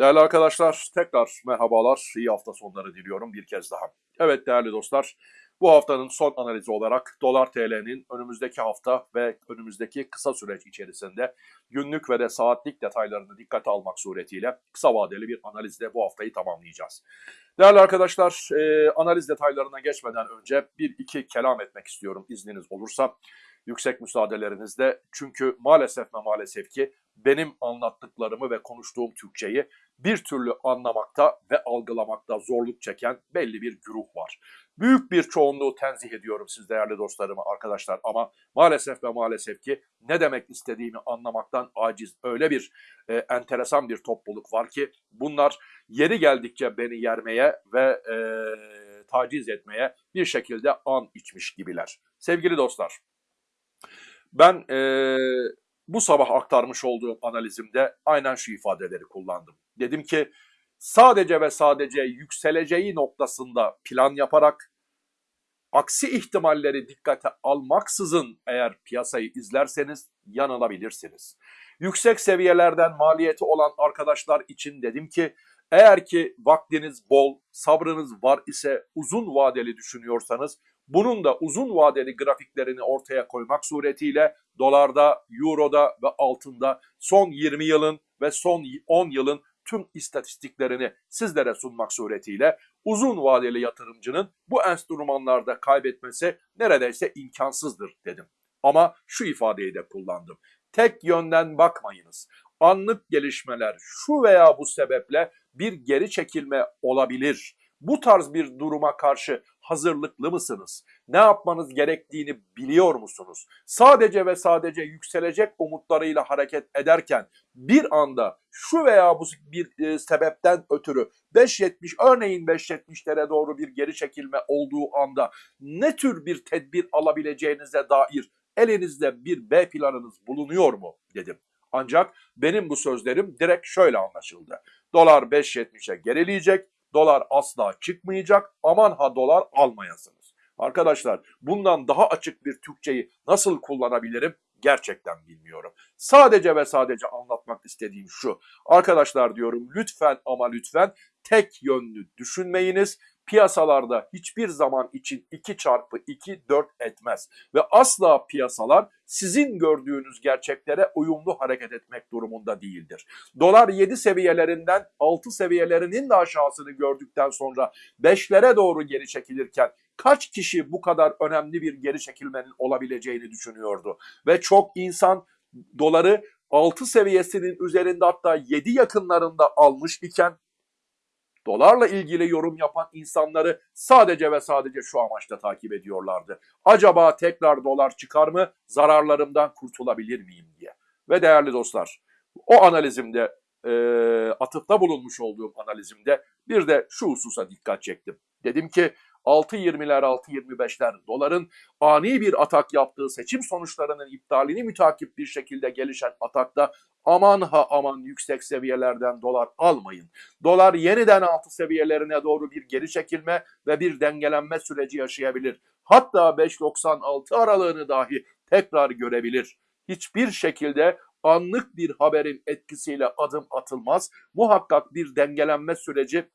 Değerli arkadaşlar, tekrar merhabalar, iyi hafta sonları diliyorum bir kez daha. Evet değerli dostlar, bu haftanın son analizi olarak dolar TL'nin önümüzdeki hafta ve önümüzdeki kısa süreç içerisinde günlük ve de saatlik detaylarını dikkate almak suretiyle kısa vadeli bir analizle bu haftayı tamamlayacağız. Değerli arkadaşlar, e, analiz detaylarına geçmeden önce bir iki kelam etmek istiyorum izniniz olursa yüksek müsaadelerinizle. Çünkü maalesef ve maalesef ki benim anlattıklarımı ve konuştuğum Türkçeyi bir türlü anlamakta ve algılamakta zorluk çeken belli bir güruh var. Büyük bir çoğunluğu tenzih ediyorum siz değerli dostlarımı arkadaşlar ama maalesef ve maalesef ki ne demek istediğimi anlamaktan aciz öyle bir e, enteresan bir topluluk var ki bunlar yeri geldikçe beni yermeye ve e, taciz etmeye bir şekilde an içmiş gibiler. Sevgili dostlar ben e, bu sabah aktarmış olduğum analizimde aynen şu ifadeleri kullandım. Dedim ki sadece ve sadece yükseleceği noktasında plan yaparak aksi ihtimalleri dikkate almaksızın eğer piyasayı izlerseniz yanılabilirsiniz. Yüksek seviyelerden maliyeti olan arkadaşlar için dedim ki eğer ki vaktiniz bol, sabrınız var ise uzun vadeli düşünüyorsanız bunun da uzun vadeli grafiklerini ortaya koymak suretiyle dolarda, euroda ve altında son 20 yılın ve son 10 yılın tüm istatistiklerini sizlere sunmak suretiyle uzun vadeli yatırımcının bu enstrümanlarda kaybetmesi neredeyse imkansızdır dedim. Ama şu ifadeyi de kullandım. Tek yönden bakmayınız. Anlık gelişmeler şu veya bu sebeple bir geri çekilme olabilir. Bu tarz bir duruma karşı hazırlıklı mısınız? Ne yapmanız gerektiğini biliyor musunuz? Sadece ve sadece yükselecek umutlarıyla hareket ederken bir anda şu veya bu bir e, sebepten ötürü 5.70 örneğin 5.70'lere doğru bir geri çekilme olduğu anda ne tür bir tedbir alabileceğinize dair elinizde bir B planınız bulunuyor mu dedim. Ancak benim bu sözlerim direkt şöyle anlaşıldı. Dolar 5.70'e gerileyecek, dolar asla çıkmayacak, aman ha dolar almayasınız. Arkadaşlar bundan daha açık bir Türkçeyi nasıl kullanabilirim gerçekten bilmiyorum. Sadece ve sadece anlatmak istediğim şu. Arkadaşlar diyorum lütfen ama lütfen tek yönlü düşünmeyiniz piyasalarda hiçbir zaman için 2 çarpı 2 4 etmez. Ve asla piyasalar sizin gördüğünüz gerçeklere uyumlu hareket etmek durumunda değildir. Dolar 7 seviyelerinden 6 seviyelerinin de aşağısını gördükten sonra 5'lere doğru geri çekilirken kaç kişi bu kadar önemli bir geri çekilmenin olabileceğini düşünüyordu? Ve çok insan doları 6 seviyesinin üzerinde hatta 7 yakınlarında almış iken dolarla ilgili yorum yapan insanları sadece ve sadece şu amaçla takip ediyorlardı. Acaba tekrar dolar çıkar mı? Zararlarımdan kurtulabilir miyim diye. Ve değerli dostlar, o analizimde e, atıfta bulunmuş olduğum analizimde bir de şu hususa dikkat çektim. Dedim ki 6.20'ler 6.25'ler doların ani bir atak yaptığı seçim sonuçlarının iptalini mütakip bir şekilde gelişen atakta aman ha aman yüksek seviyelerden dolar almayın. Dolar yeniden altı seviyelerine doğru bir geri çekilme ve bir dengelenme süreci yaşayabilir. Hatta 5.96 aralığını dahi tekrar görebilir. Hiçbir şekilde anlık bir haberin etkisiyle adım atılmaz. Muhakkak bir dengelenme süreci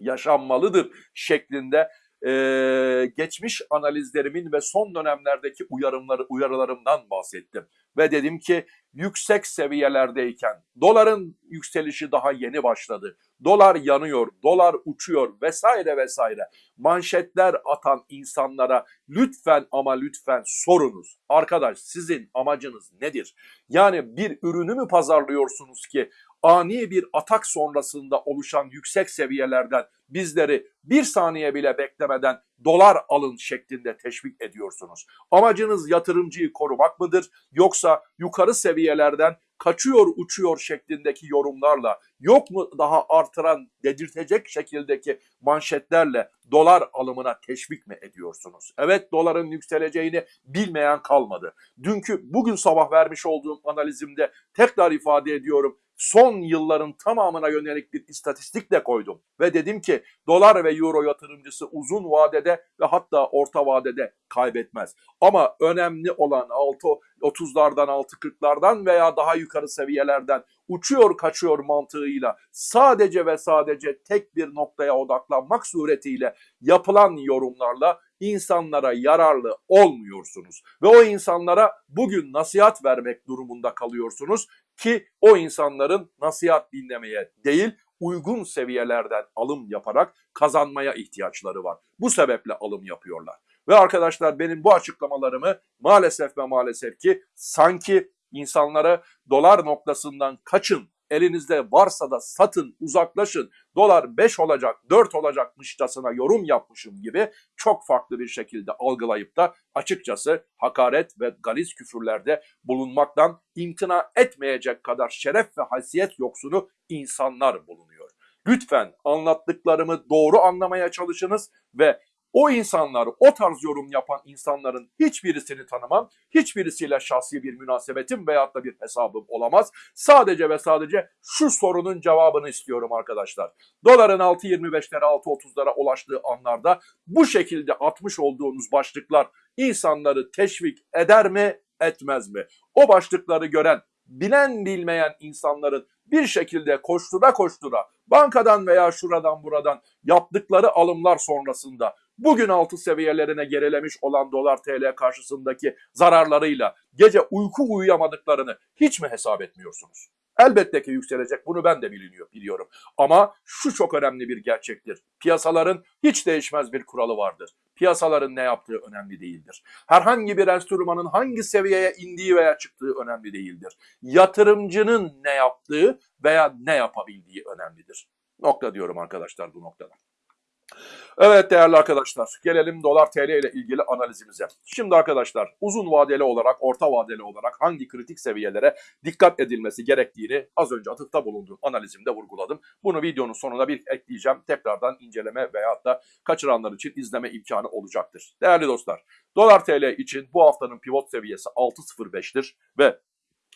yaşanmalıdır şeklinde e, geçmiş analizlerimin ve son dönemlerdeki uyarımları uyarılarımdan bahsettim. Ve dedim ki yüksek seviyelerdeyken doların yükselişi daha yeni başladı. Dolar yanıyor, dolar uçuyor vesaire vesaire. Manşetler atan insanlara lütfen ama lütfen sorunuz. Arkadaş sizin amacınız nedir? Yani bir ürünü mü pazarlıyorsunuz ki ani bir atak sonrasında oluşan yüksek seviyelerden bizleri bir saniye bile beklemeden dolar alın şeklinde teşvik ediyorsunuz. Amacınız yatırımcıyı korumak mıdır yoksa yukarı seviyelerden kaçıyor uçuyor şeklindeki yorumlarla yok mu daha artıran dedirtecek şekildeki manşetlerle dolar alımına teşvik mi ediyorsunuz? Evet doların yükseleceğini bilmeyen kalmadı. Dünkü bugün sabah vermiş olduğum analizimde tekrar ifade ediyorum son yılların tamamına yönelik bir istatistik de koydum. Ve dedim ki dolar ve euro yatırımcısı uzun vadede ve hatta orta vadede kaybetmez. Ama önemli olan 6 30'lardan 6 40'lardan veya daha yukarı seviyelerden uçuyor kaçıyor mantığıyla sadece ve sadece tek bir noktaya odaklanmak suretiyle yapılan yorumlarla insanlara yararlı olmuyorsunuz. Ve o insanlara bugün nasihat vermek durumunda kalıyorsunuz ki o insanların nasihat dinlemeye değil uygun seviyelerden alım yaparak kazanmaya ihtiyaçları var. Bu sebeple alım yapıyorlar. Ve arkadaşlar benim bu açıklamalarımı maalesef ve maalesef ki sanki insanlara dolar noktasından kaçın, elinizde varsa da satın, uzaklaşın, dolar 5 olacak, 4 olacakmışçasına yorum yapmışım gibi çok farklı bir şekilde algılayıp da açıkçası hakaret ve galiz küfürlerde bulunmaktan imtina etmeyecek kadar şeref ve haysiyet yoksunu insanlar bulunuyor. Lütfen anlattıklarımı doğru anlamaya çalışınız ve o insanlar, o tarz yorum yapan insanların hiçbirisini tanımam. Hiçbirisiyle şahsi bir münasebetim veyahut da bir hesabım olamaz. Sadece ve sadece şu sorunun cevabını istiyorum arkadaşlar. Doların 6.25'lere 6.30'lara ulaştığı anlarda bu şekilde atmış olduğunuz başlıklar insanları teşvik eder mi, etmez mi? O başlıkları gören, bilen bilmeyen insanların bir şekilde koştura koştura bankadan veya şuradan buradan yaptıkları alımlar sonrasında bugün altı seviyelerine gerilemiş olan dolar TL karşısındaki zararlarıyla gece uyku uyuyamadıklarını hiç mi hesap etmiyorsunuz? Elbette ki yükselecek bunu ben de biliniyor, biliyorum. Ama şu çok önemli bir gerçektir. Piyasaların hiç değişmez bir kuralı vardır. Piyasaların ne yaptığı önemli değildir. Herhangi bir enstrümanın hangi seviyeye indiği veya çıktığı önemli değildir. Yatırımcının ne yaptığı veya ne yapabildiği önemlidir. Nokta diyorum arkadaşlar bu noktada. Evet değerli arkadaşlar gelelim dolar TL ile ilgili analizimize. Şimdi arkadaşlar uzun vadeli olarak orta vadeli olarak hangi kritik seviyelere dikkat edilmesi gerektiğini az önce atıfta bulunduğum analizimde vurguladım. Bunu videonun sonuna bir ekleyeceğim. Tekrardan inceleme veyahut da kaçıranlar için izleme imkanı olacaktır. Değerli dostlar dolar TL için bu haftanın pivot seviyesi 6.05'tir ve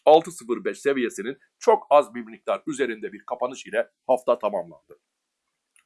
6.05 seviyesinin çok az bir miktar üzerinde bir kapanış ile hafta tamamlandı.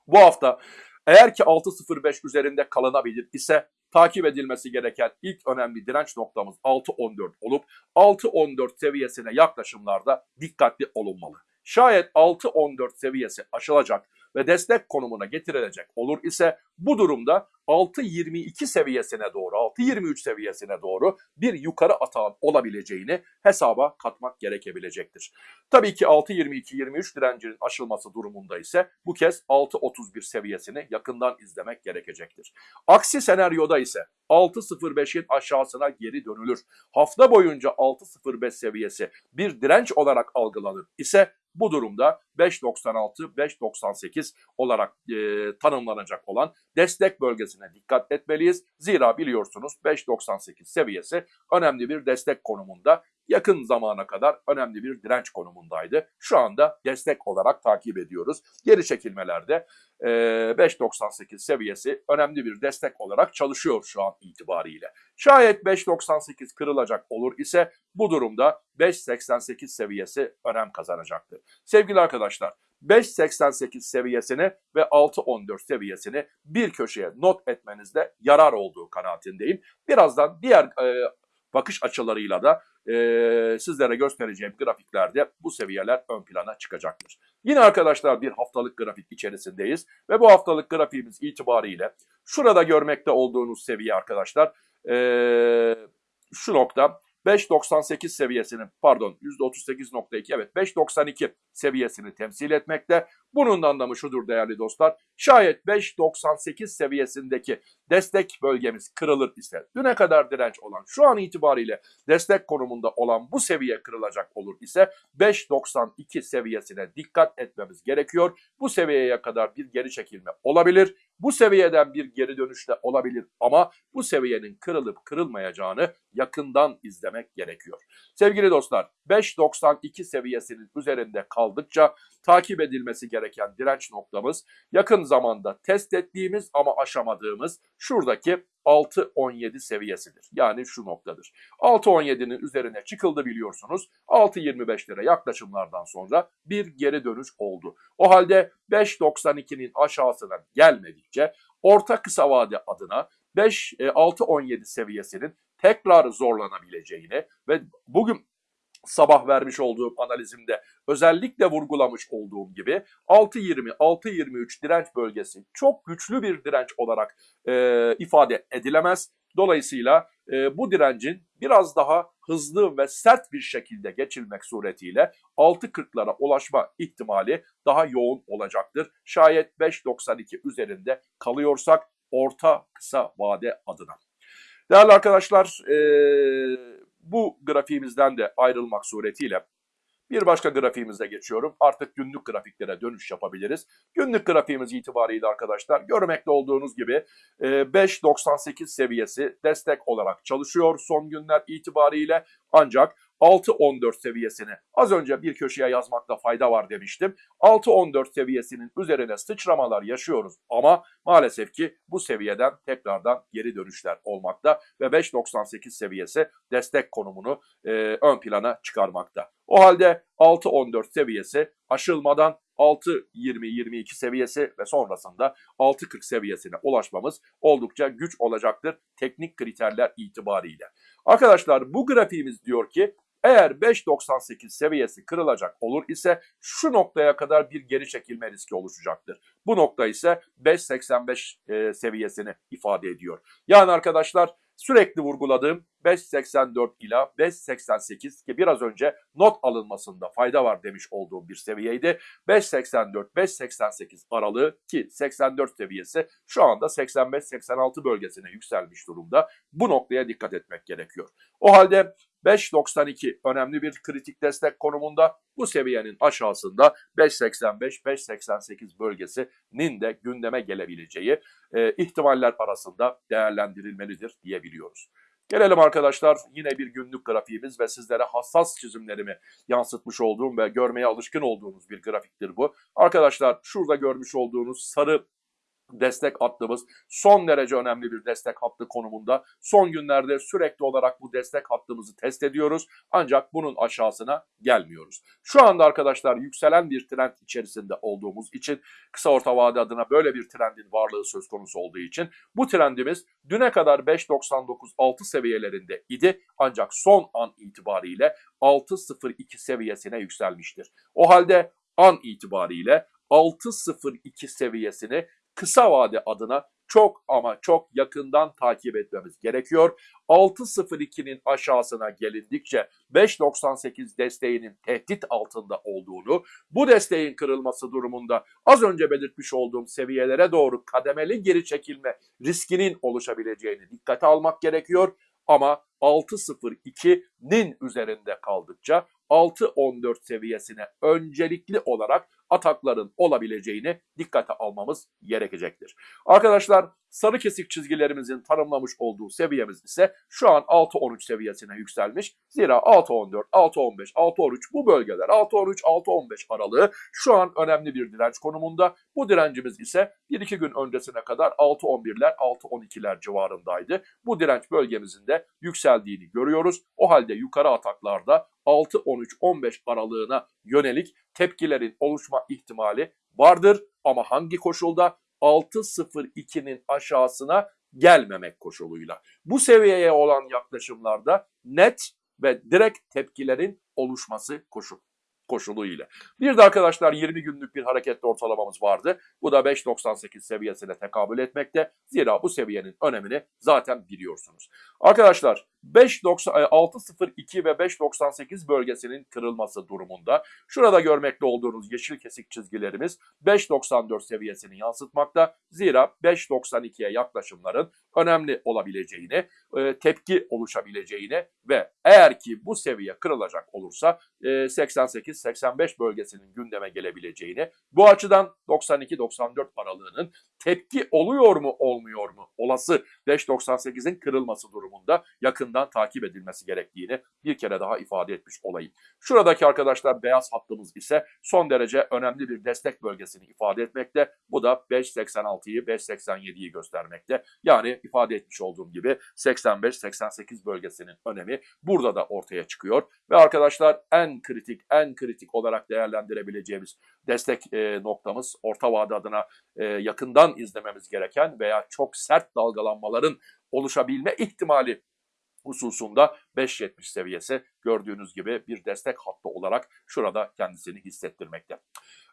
Bu hafta eğer ki 6.05 üzerinde kalınabilir ise takip edilmesi gereken ilk önemli direnç noktamız 6.14 olup 6.14 seviyesine yaklaşımlarda dikkatli olunmalı. Şayet 6.14 seviyesi aşılacak ve destek konumuna getirilecek olur ise bu durumda 6.22 seviyesine doğru, 6.23 seviyesine doğru bir yukarı atağın olabileceğini hesaba katmak gerekebilecektir. Tabii ki 6.22-23 direncinin aşılması durumunda ise bu kez 6.31 seviyesini yakından izlemek gerekecektir. Aksi senaryoda ise 6.05'in aşağısına geri dönülür. Hafta boyunca 6.05 seviyesi bir direnç olarak algılanır ise bu durumda 5.96-5.98 olarak e, tanımlanacak olan destek bölgesine dikkat etmeliyiz. Zira biliyorsunuz 5.98 seviyesi önemli bir destek konumunda yakın zamana kadar önemli bir direnç konumundaydı. Şu anda destek olarak takip ediyoruz. Geri çekilmelerde 5.98 seviyesi önemli bir destek olarak çalışıyor şu an itibariyle. Şayet 5.98 kırılacak olur ise bu durumda 5.88 seviyesi önem kazanacaktır. Sevgili arkadaşlar 5.88 seviyesini ve 6.14 seviyesini bir köşeye not etmenizde yarar olduğu kanaatindeyim. Birazdan diğer e, bakış açılarıyla da e, sizlere göstereceğim grafiklerde bu seviyeler ön plana çıkacaktır. Yine arkadaşlar bir haftalık grafik içerisindeyiz ve bu haftalık grafiğimiz itibariyle şurada görmekte olduğunuz seviye arkadaşlar e, şu nokta 5.98 seviyesinin pardon %38.2 evet 5.92 seviyesini temsil etmekte. Bunun anlamı şudur değerli dostlar. Şayet 5.98 seviyesindeki destek bölgemiz kırılır ise düne kadar direnç olan şu an itibariyle destek konumunda olan bu seviye kırılacak olur ise 5.92 seviyesine dikkat etmemiz gerekiyor. Bu seviyeye kadar bir geri çekilme olabilir. Bu seviyeden bir geri dönüş de olabilir ama bu seviyenin kırılıp kırılmayacağını yakından izlemek gerekiyor. Sevgili dostlar 5.92 seviyesinin üzerinde kaldıkça takip edilmesi gereken direnç noktamız yakın zamanda test ettiğimiz ama aşamadığımız şuradaki 6.17 seviyesidir. Yani şu noktadır. 6.17'nin üzerine çıkıldı biliyorsunuz. 6.25'lere yaklaşımlardan sonra bir geri dönüş oldu. O halde 5.92'nin aşağısına gelmedikçe orta kısa vade adına 5 e, 6.17 seviyesinin tekrar zorlanabileceğini ve bugün sabah vermiş olduğum analizimde özellikle vurgulamış olduğum gibi 6.20-6.23 direnç bölgesi çok güçlü bir direnç olarak e, ifade edilemez. Dolayısıyla e, bu direncin biraz daha hızlı ve sert bir şekilde geçilmek suretiyle 6.40'lara ulaşma ihtimali daha yoğun olacaktır. Şayet 5.92 üzerinde kalıyorsak orta kısa vade adına. Değerli arkadaşlar e, bu grafiğimizden de ayrılmak suretiyle bir başka grafiğimize geçiyorum. Artık günlük grafiklere dönüş yapabiliriz. Günlük grafiğimiz itibariyle arkadaşlar görmekte olduğunuz gibi 5.98 seviyesi destek olarak çalışıyor son günler itibariyle. Ancak 6.14 seviyesini az önce bir köşeye yazmakta fayda var demiştim. 6.14 seviyesinin üzerine sıçramalar yaşıyoruz ama maalesef ki bu seviyeden tekrardan geri dönüşler olmakta ve 5.98 seviyesi destek konumunu e, ön plana çıkarmakta. O halde 6.14 seviyesi aşılmadan 6.20-22 seviyesi ve sonrasında 6.40 seviyesine ulaşmamız oldukça güç olacaktır teknik kriterler itibariyle. Arkadaşlar bu grafiğimiz diyor ki eğer 5.98 seviyesi kırılacak olur ise şu noktaya kadar bir geri çekilme riski oluşacaktır. Bu nokta ise 5.85 e, seviyesini ifade ediyor. Yani arkadaşlar sürekli vurguladığım 5.84 ila 5.88 ki biraz önce not alınmasında fayda var demiş olduğum bir seviyeydi. 5.84-5.88 aralığı ki 84 seviyesi şu anda 85-86 bölgesine yükselmiş durumda. Bu noktaya dikkat etmek gerekiyor. O halde 5.92 önemli bir kritik destek konumunda. Bu seviyenin aşağısında 5.85-5.88 bölgesinin de gündeme gelebileceği e, ihtimaller arasında değerlendirilmelidir diyebiliyoruz. Gelelim arkadaşlar yine bir günlük grafiğimiz ve sizlere hassas çizimlerimi yansıtmış olduğum ve görmeye alışkın olduğunuz bir grafiktir bu. Arkadaşlar şurada görmüş olduğunuz sarı destek hattımız son derece önemli bir destek hattı konumunda. Son günlerde sürekli olarak bu destek hattımızı test ediyoruz ancak bunun aşağısına gelmiyoruz. Şu anda arkadaşlar yükselen bir trend içerisinde olduğumuz için kısa orta vade adına böyle bir trendin varlığı söz konusu olduğu için bu trendimiz düne kadar 5.99-6 seviyelerinde idi ancak son an itibariyle 6.02 seviyesine yükselmiştir. O halde an itibariyle 6.02 seviyesini kısa vade adına çok ama çok yakından takip etmemiz gerekiyor. 6.02'nin aşağısına gelindikçe 5.98 desteğinin tehdit altında olduğunu, bu desteğin kırılması durumunda az önce belirtmiş olduğum seviyelere doğru kademeli geri çekilme riskinin oluşabileceğini dikkate almak gerekiyor. Ama 6.02'nin üzerinde kaldıkça 6.14 seviyesine öncelikli olarak atakların olabileceğini dikkate almamız gerekecektir. Arkadaşlar sarı kesik çizgilerimizin tanımlamış olduğu seviyemiz ise şu an 6.13 seviyesine yükselmiş. Zira 6.14, 6.15, 6.13 bu bölgeler 6.13, 6.15 aralığı şu an önemli bir direnç konumunda. Bu direncimiz ise 1-2 gün öncesine kadar 6.11'ler, 6.12'ler civarındaydı. Bu direnç bölgemizin de yükseldiğini görüyoruz. O halde yukarı ataklarda 6-13-15 aralığına yönelik tepkilerin oluşma ihtimali vardır. Ama hangi koşulda? 6.02'nin aşağısına gelmemek koşuluyla. Bu seviyeye olan yaklaşımlarda net ve direkt tepkilerin oluşması koşul koşuluyla. Bir de arkadaşlar 20 günlük bir hareketli ortalamamız vardı. Bu da 5.98 seviyesine tekabül etmekte. Zira bu seviyenin önemini zaten biliyorsunuz. Arkadaşlar 5.602 ve 5.98 bölgesinin kırılması durumunda şurada görmekte olduğunuz yeşil kesik çizgilerimiz 5.94 seviyesini yansıtmakta. Zira 5.92'ye yaklaşımların önemli olabileceğini, e, tepki oluşabileceğini ve eğer ki bu seviye kırılacak olursa 88-85 e, bölgesinin gündeme gelebileceğini, bu açıdan 92-94 aralığının tepki oluyor mu olmuyor mu olası 5.98'in kırılması durumunda yakın yakından takip edilmesi gerektiğini bir kere daha ifade etmiş olayım. Şuradaki arkadaşlar beyaz hattımız ise son derece önemli bir destek bölgesini ifade etmekte. Bu da 5.86'yı 5.87'yi göstermekte. Yani ifade etmiş olduğum gibi 85-88 bölgesinin önemi burada da ortaya çıkıyor. Ve arkadaşlar en kritik en kritik olarak değerlendirebileceğimiz destek e, noktamız orta vade adına e, yakından izlememiz gereken veya çok sert dalgalanmaların oluşabilme ihtimali hususunda 5.70 seviyesi gördüğünüz gibi bir destek hattı olarak şurada kendisini hissettirmekte.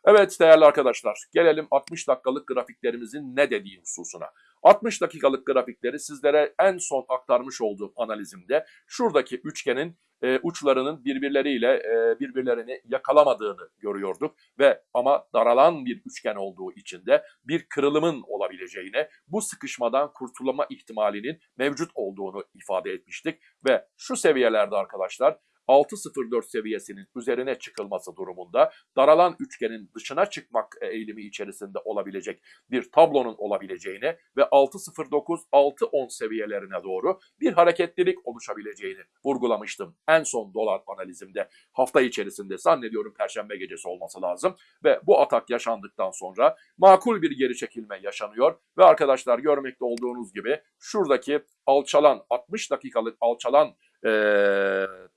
Evet değerli arkadaşlar gelelim 60 dakikalık grafiklerimizin ne dediği hususuna. 60 dakikalık grafikleri sizlere en son aktarmış olduğum analizimde şuradaki üçgenin e, uçlarının birbirleriyle e, birbirlerini yakalamadığını görüyorduk ve ama daralan bir üçgen olduğu için de bir kırılımın olabileceğine, bu sıkışmadan kurtulma ihtimalinin mevcut olduğunu ifade etmiştik. Ve şu seviyelerde arkadaşlar 6.04 seviyesinin üzerine çıkılması durumunda daralan üçgenin dışına çıkmak eğilimi içerisinde olabilecek bir tablonun olabileceğini ve 6.09-6.10 seviyelerine doğru bir hareketlilik oluşabileceğini vurgulamıştım. En son dolar analizimde hafta içerisinde zannediyorum perşembe gecesi olması lazım ve bu atak yaşandıktan sonra makul bir geri çekilme yaşanıyor ve arkadaşlar görmekte olduğunuz gibi şuradaki alçalan 60 dakikalık alçalan e,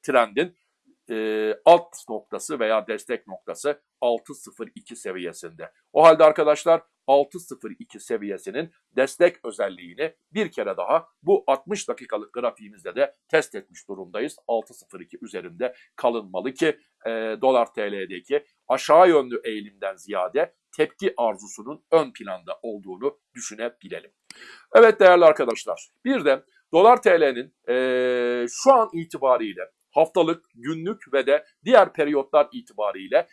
trendin e, alt noktası veya destek noktası 6.02 seviyesinde. O halde arkadaşlar 6.02 seviyesinin destek özelliğini bir kere daha bu 60 dakikalık grafiğimizde de test etmiş durumdayız. 6.02 üzerinde kalınmalı ki e, dolar TL'deki aşağı yönlü eğilimden ziyade tepki arzusunun ön planda olduğunu düşünebilelim. Evet değerli arkadaşlar bir de dolar TL'nin e, şu an itibariyle haftalık, günlük ve de diğer periyotlar itibariyle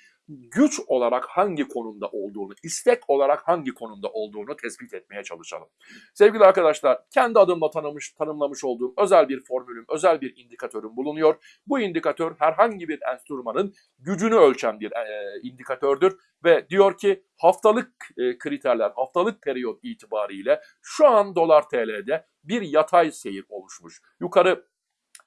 güç olarak hangi konumda olduğunu, istek olarak hangi konumda olduğunu tespit etmeye çalışalım. Sevgili arkadaşlar, kendi adımla tanımış, tanımlamış olduğum özel bir formülüm, özel bir indikatörüm bulunuyor. Bu indikatör herhangi bir enstrümanın gücünü ölçen bir e, indikatördür ve diyor ki haftalık e, kriterler, haftalık periyot itibariyle şu an dolar TL'de bir yatay seyir oluşmuş. Yukarı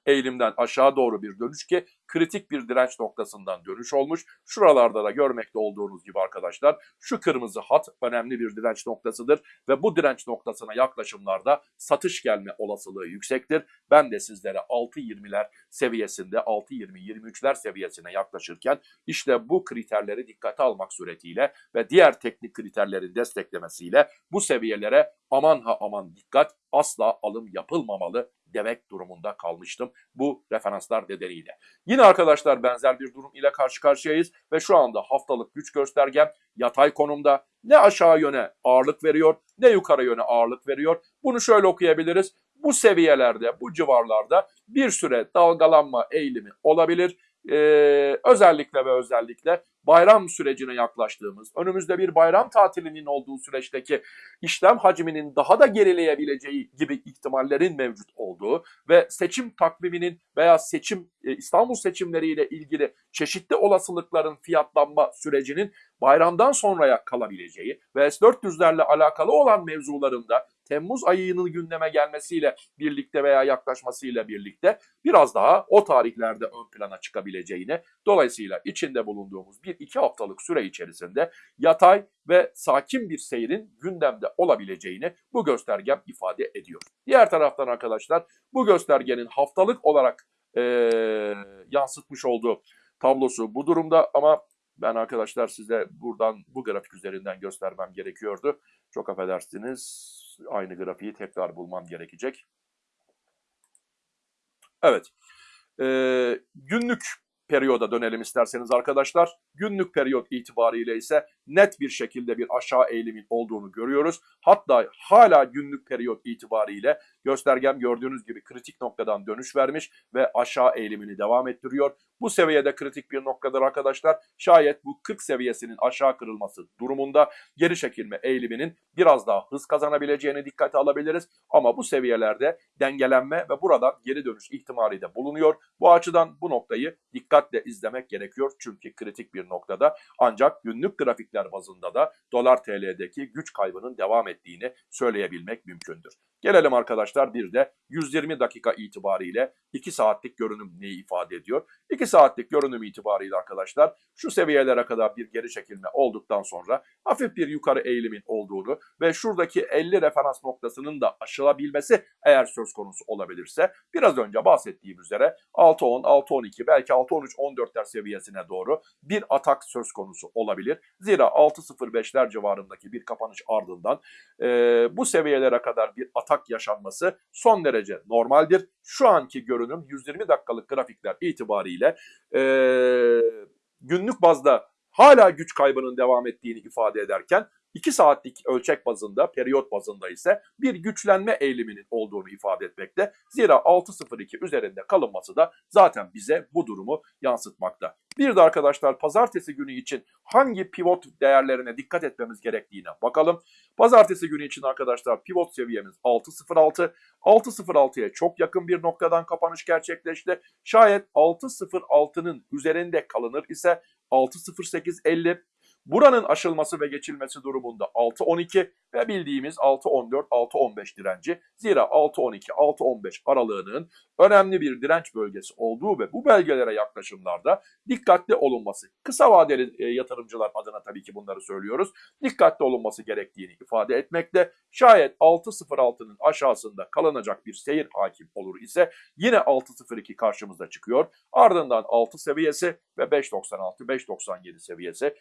eğilimden aşağı doğru bir dönüş ki kritik bir direnç noktasından dönüş olmuş. Şuralarda da görmekte olduğunuz gibi arkadaşlar şu kırmızı hat önemli bir direnç noktasıdır ve bu direnç noktasına yaklaşımlarda satış gelme olasılığı yüksektir. Ben de sizlere 6.20'ler seviyesinde 6.20-23'ler seviyesine yaklaşırken işte bu kriterleri dikkate almak suretiyle ve diğer teknik kriterlerin desteklemesiyle bu seviyelere aman ha aman dikkat asla alım yapılmamalı demek durumunda kalmıştım bu referanslar nedeniyle. Yine arkadaşlar benzer bir durum ile karşı karşıyayız ve şu anda haftalık güç göstergem yatay konumda ne aşağı yöne ağırlık veriyor ne yukarı yöne ağırlık veriyor. Bunu şöyle okuyabiliriz. Bu seviyelerde, bu civarlarda bir süre dalgalanma eğilimi olabilir. Ee, özellikle ve özellikle bayram sürecine yaklaştığımız, önümüzde bir bayram tatilinin olduğu süreçteki işlem hacminin daha da gerileyebileceği gibi ihtimallerin mevcut olduğu ve seçim takviminin veya seçim e, İstanbul seçimleriyle ilgili çeşitli olasılıkların fiyatlanma sürecinin bayramdan sonraya kalabileceği ve S-400'lerle alakalı olan mevzularında Temmuz ayının gündeme gelmesiyle birlikte veya yaklaşmasıyla birlikte biraz daha o tarihlerde ön plana çıkabileceğini, dolayısıyla içinde bulunduğumuz bir iki haftalık süre içerisinde yatay ve sakin bir seyrin gündemde olabileceğini bu göstergem ifade ediyor. Diğer taraftan arkadaşlar bu göstergenin haftalık olarak e, yansıtmış olduğu tablosu bu durumda ama ben arkadaşlar size buradan bu grafik üzerinden göstermem gerekiyordu. Çok affedersiniz aynı grafiği tekrar bulmam gerekecek. Evet. Ee, günlük periyoda dönelim isterseniz arkadaşlar. Günlük periyot itibariyle ise net bir şekilde bir aşağı eğilimin olduğunu görüyoruz. Hatta hala günlük periyot itibariyle göstergem gördüğünüz gibi kritik noktadan dönüş vermiş ve aşağı eğilimini devam ettiriyor. Bu seviyede kritik bir noktadır arkadaşlar. Şayet bu 40 seviyesinin aşağı kırılması durumunda geri çekilme eğiliminin biraz daha hız kazanabileceğini dikkate alabiliriz. Ama bu seviyelerde dengelenme ve buradan geri dönüş ihtimali de bulunuyor. Bu açıdan bu noktayı dikkatle izlemek gerekiyor. Çünkü kritik bir noktada ancak günlük grafikler grafikler bazında da dolar TL'deki güç kaybının devam ettiğini söyleyebilmek mümkündür. Gelelim arkadaşlar bir de 120 dakika itibariyle 2 saatlik görünüm neyi ifade ediyor? 2 saatlik görünüm itibariyle arkadaşlar şu seviyelere kadar bir geri çekilme olduktan sonra hafif bir yukarı eğilimin olduğunu ve şuradaki 50 referans noktasının da aşılabilmesi eğer söz konusu olabilirse biraz önce bahsettiğim üzere 6.10, 6.12 belki 6.13-14'ler seviyesine doğru bir atak söz konusu olabilir. Zira 6.05'ler civarındaki bir kapanış ardından e, bu seviyelere kadar bir atak yaşanması son derece normaldir. Şu anki görünüm 120 dakikalık grafikler itibariyle e, günlük bazda hala güç kaybının devam ettiğini ifade ederken 2 saatlik ölçek bazında, periyot bazında ise bir güçlenme eğiliminin olduğunu ifade etmekte. Zira 6.02 üzerinde kalınması da zaten bize bu durumu yansıtmakta. Bir de arkadaşlar pazartesi günü için hangi pivot değerlerine dikkat etmemiz gerektiğine bakalım. Pazartesi günü için arkadaşlar pivot seviyemiz 6.06. 6.06'ya çok yakın bir noktadan kapanış gerçekleşti. Şayet 6.06'nın üzerinde kalınır ise 6.08.50 Buranın aşılması ve geçilmesi durumunda 6.12 ve bildiğimiz 6.14, 6.15 direnci. Zira 6.12, 6.15 aralığının önemli bir direnç bölgesi olduğu ve bu belgelere yaklaşımlarda dikkatli olunması, kısa vadeli e, yatırımcılar adına tabii ki bunları söylüyoruz, dikkatli olunması gerektiğini ifade etmekte. Şayet 6.06'nın aşağısında kalınacak bir seyir hakim olur ise yine 6.02 karşımıza çıkıyor. Ardından 6 seviyesi ve 5.96, 5.97 seviyesi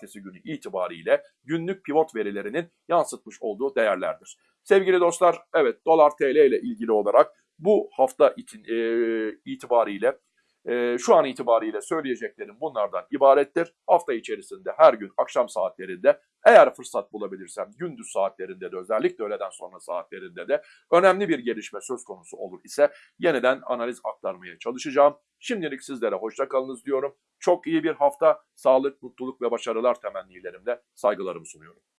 pazartesi günü itibariyle günlük pivot verilerinin yansıtmış olduğu değerlerdir. Sevgili dostlar, evet dolar TL ile ilgili olarak bu hafta için, e, itibariyle e, şu an itibariyle söyleyeceklerim bunlardan ibarettir. Hafta içerisinde her gün akşam saatlerinde eğer fırsat bulabilirsem gündüz saatlerinde de özellikle öğleden sonra saatlerinde de önemli bir gelişme söz konusu olur ise yeniden analiz aktarmaya çalışacağım. Şimdilik sizlere hoşça kalınız diyorum. Çok iyi bir hafta, sağlık, mutluluk ve başarılar temennilerimle saygılarımı sunuyorum.